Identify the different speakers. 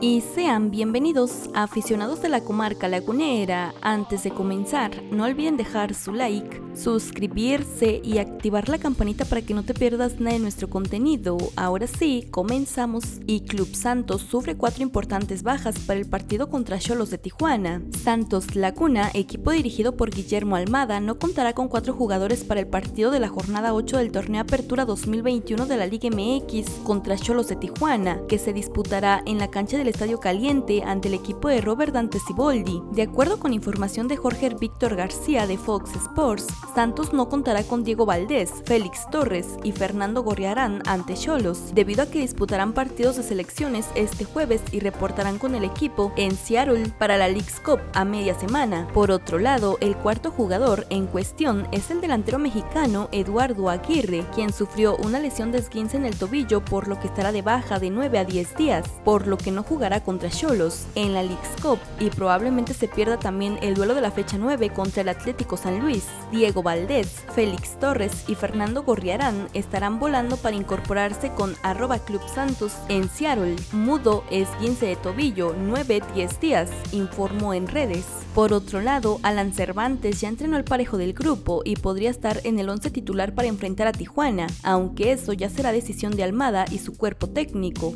Speaker 1: y sean bienvenidos a aficionados de la comarca lagunera. Antes de comenzar, no olviden dejar su like, suscribirse y activar la campanita para que no te pierdas nada de nuestro contenido. Ahora sí, comenzamos y Club Santos sufre cuatro importantes bajas para el partido contra Cholos de Tijuana. Santos Laguna, equipo dirigido por Guillermo Almada, no contará con cuatro jugadores para el partido de la jornada 8 del torneo Apertura 2021 de la Liga MX contra Cholos de Tijuana, que se disputará en la cancha del Estadio Caliente ante el equipo de Robert Dante Ciboldi. De acuerdo con información de Jorge Víctor García de Fox Sports, Santos no contará con Diego Valdés, Félix Torres y Fernando Gorriarán ante Cholos, debido a que disputarán partidos de selecciones este jueves y reportarán con el equipo en Seattle para la League's Cup a media semana. Por otro lado, el cuarto jugador en cuestión es el delantero mexicano Eduardo Aguirre, quien sufrió una lesión de esguince en el tobillo por lo que estará de baja de 9 a 10 días, por lo que no jugará contra Cholos en la League's Cup y probablemente se pierda también el duelo de la fecha 9 contra el Atlético San Luis. Diego Valdés, Félix Torres y Fernando Gorriarán estarán volando para incorporarse con arroba Club Santos en Seattle. Mudo es 15 de tobillo, 9-10 días, informó en redes. Por otro lado, Alan Cervantes ya entrenó el parejo del grupo y podría estar en el 11 titular para enfrentar a Tijuana, aunque eso ya será decisión de Almada y su cuerpo técnico.